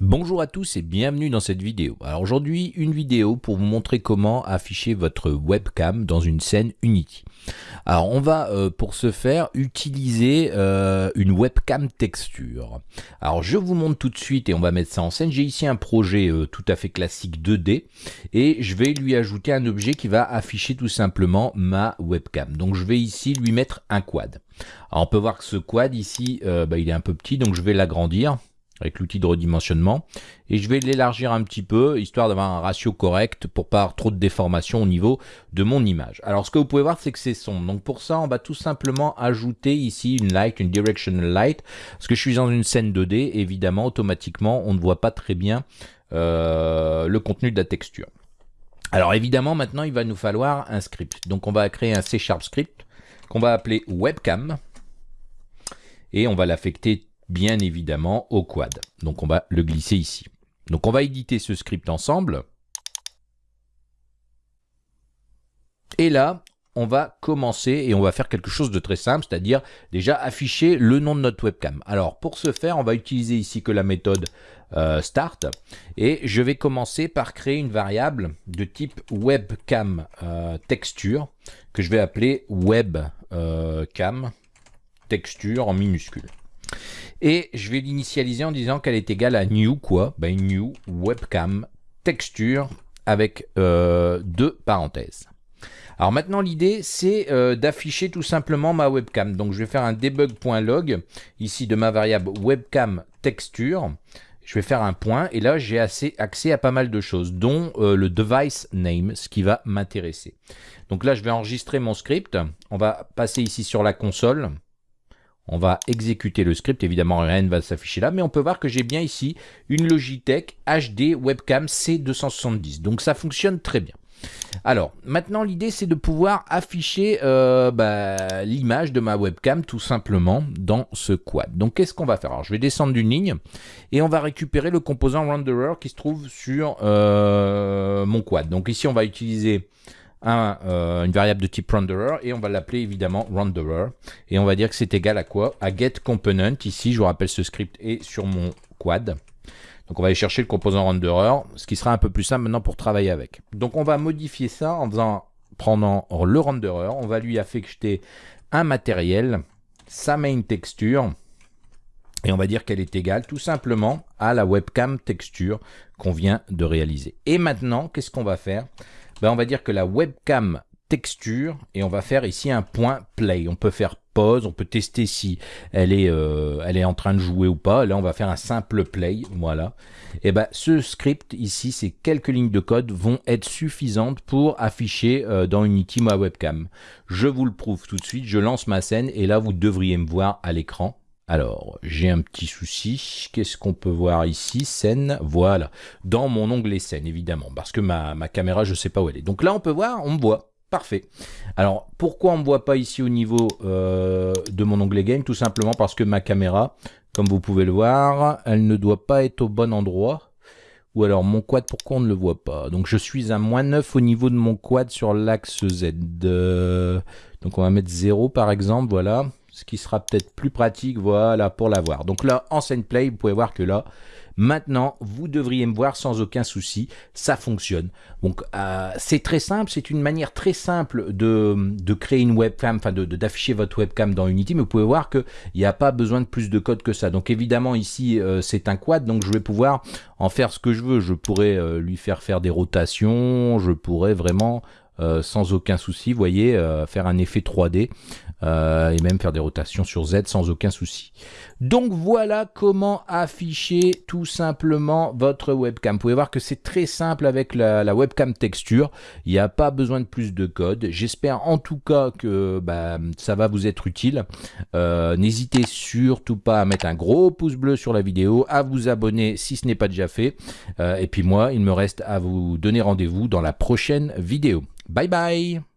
Bonjour à tous et bienvenue dans cette vidéo. Alors aujourd'hui, une vidéo pour vous montrer comment afficher votre webcam dans une scène Unity. Alors on va euh, pour ce faire utiliser euh, une webcam texture. Alors je vous montre tout de suite et on va mettre ça en scène. J'ai ici un projet euh, tout à fait classique 2D et je vais lui ajouter un objet qui va afficher tout simplement ma webcam. Donc je vais ici lui mettre un quad. Alors on peut voir que ce quad ici, bah, il est un peu petit donc je vais l'agrandir avec l'outil de redimensionnement. Et je vais l'élargir un petit peu, histoire d'avoir un ratio correct pour pas avoir trop de déformation au niveau de mon image. Alors ce que vous pouvez voir, c'est que c'est sombre. Donc pour ça, on va tout simplement ajouter ici une light, une directional light. Parce que je suis dans une scène 2D, évidemment, automatiquement, on ne voit pas très bien euh, le contenu de la texture. Alors évidemment, maintenant, il va nous falloir un script. Donc on va créer un C Sharp script qu'on va appeler webcam. Et on va l'affecter bien évidemment au quad. Donc on va le glisser ici. Donc on va éditer ce script ensemble. Et là, on va commencer et on va faire quelque chose de très simple, c'est-à-dire déjà afficher le nom de notre webcam. Alors pour ce faire, on va utiliser ici que la méthode euh, start et je vais commencer par créer une variable de type webcam euh, texture que je vais appeler webcam euh, texture en minuscule. Et je vais l'initialiser en disant qu'elle est égale à new quoi? Ben, New webcam texture avec euh, deux parenthèses. Alors maintenant l'idée c'est euh, d'afficher tout simplement ma webcam. Donc je vais faire un debug.log ici de ma variable webcam texture. Je vais faire un point et là j'ai accès à pas mal de choses dont euh, le device name, ce qui va m'intéresser. Donc là je vais enregistrer mon script. On va passer ici sur la console. On va exécuter le script, évidemment rien ne va s'afficher là, mais on peut voir que j'ai bien ici une Logitech HD Webcam C270. Donc ça fonctionne très bien. Alors, maintenant l'idée c'est de pouvoir afficher euh, bah, l'image de ma webcam tout simplement dans ce quad. Donc qu'est-ce qu'on va faire? Alors je vais descendre d'une ligne et on va récupérer le composant renderer qui se trouve sur euh, mon quad. Donc ici on va utiliser euh, une variable de type renderer et on va l'appeler évidemment renderer et on va dire que c'est égal à quoi? À get component. Ici, je vous rappelle, ce script est sur mon quad. Donc on va aller chercher le composant renderer, ce qui sera un peu plus simple maintenant pour travailler avec. Donc on va modifier ça en faisant, prenant le renderer, on va lui affecter un matériel, sa main texture, et on va dire qu'elle est égale tout simplement à la webcam texture qu'on vient de réaliser. Et maintenant, qu'est-ce qu'on va faire? Ben, on va dire que la webcam texture et on va faire ici un point play. On peut faire pause, on peut tester si elle est, euh, elle est en train de jouer ou pas. Là, on va faire un simple play, voilà. Et ben, ce script ici, ces quelques lignes de code vont être suffisantes pour afficher euh, dans Unity ma webcam. Je vous le prouve tout de suite, je lance ma scène et là, vous devriez me voir à l'écran. Alors, j'ai un petit souci. Qu'est-ce qu'on peut voir ici? Scène, voilà. Dans mon onglet scène, évidemment, parce que ma, caméra, je ne sais pas où elle est. Donc là, on peut voir, on me voit. Parfait. Alors, pourquoi on ne me voit pas ici au niveau euh, de mon onglet game? Tout simplement parce que ma caméra, comme vous pouvez le voir, elle ne doit pas être au bon endroit. Ou alors, mon quad, pourquoi on ne le voit pas? Donc, je suis à moins 9 au niveau de mon quad sur l'axe Z. Euh, donc, on va mettre 0 par exemple, voilà ce qui sera peut-être plus pratique, voilà, pour l'avoir. Donc là, en scène play, vous pouvez voir que là, maintenant, vous devriez me voir sans aucun souci, ça fonctionne. Donc, euh, c'est très simple, c'est une manière très simple de, de créer une webcam, enfin d'afficher votre webcam dans Unity, mais vous pouvez voir qu'il n'y a pas besoin de plus de code que ça. Donc évidemment, ici, euh, c'est un quad, donc je vais pouvoir en faire ce que je veux. Je pourrais euh, lui faire faire des rotations, je pourrais vraiment sans aucun souci, vous voyez, euh, faire un effet 3D euh, et même faire des rotations sur Z sans aucun souci. Donc voilà comment afficher tout simplement votre webcam. Vous pouvez voir que c'est très simple avec la, webcam texture. Il n'y a pas besoin de plus de code. J'espère en tout cas que bah, ça va vous être utile. N'hésitez surtout pas à mettre un gros pouce bleu sur la vidéo, à vous abonner si ce n'est pas déjà fait. et puis moi, il me reste à vous donner rendez-vous dans la prochaine vidéo. Bye bye